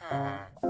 嗯。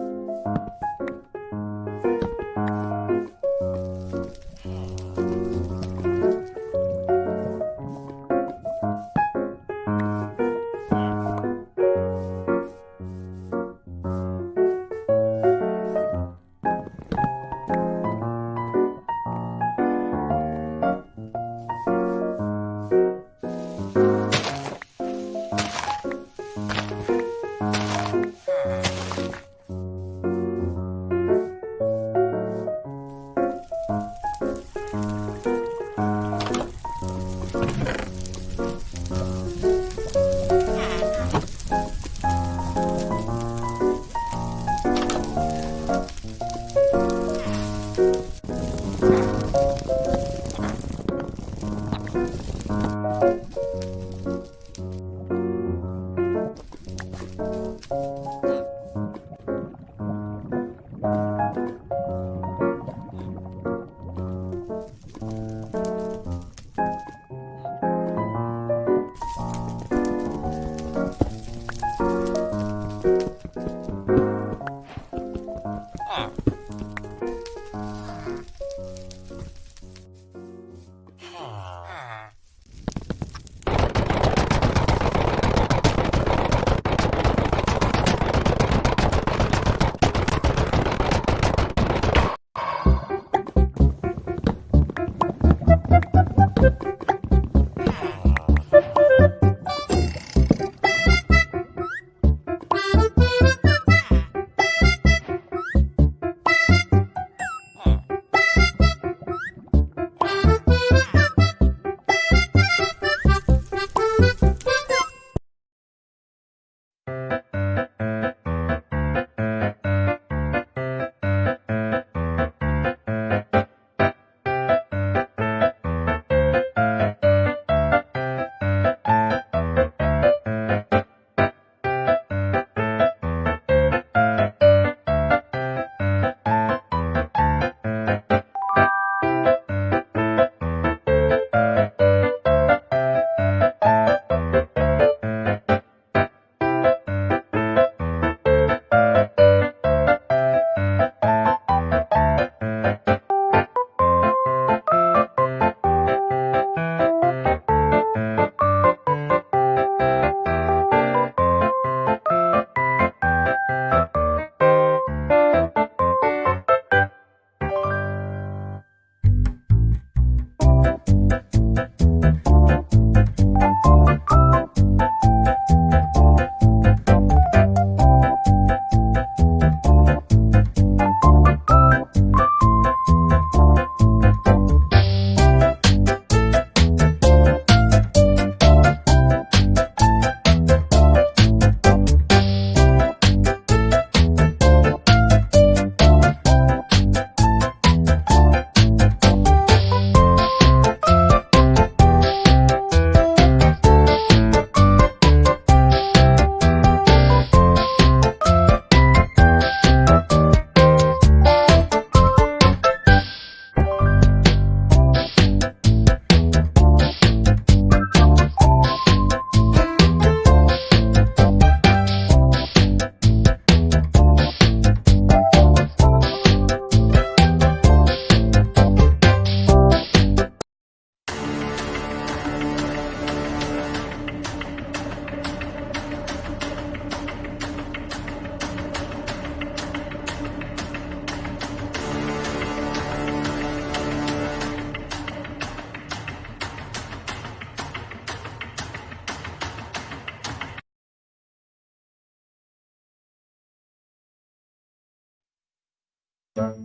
Thank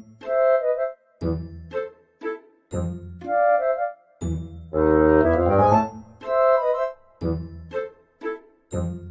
you.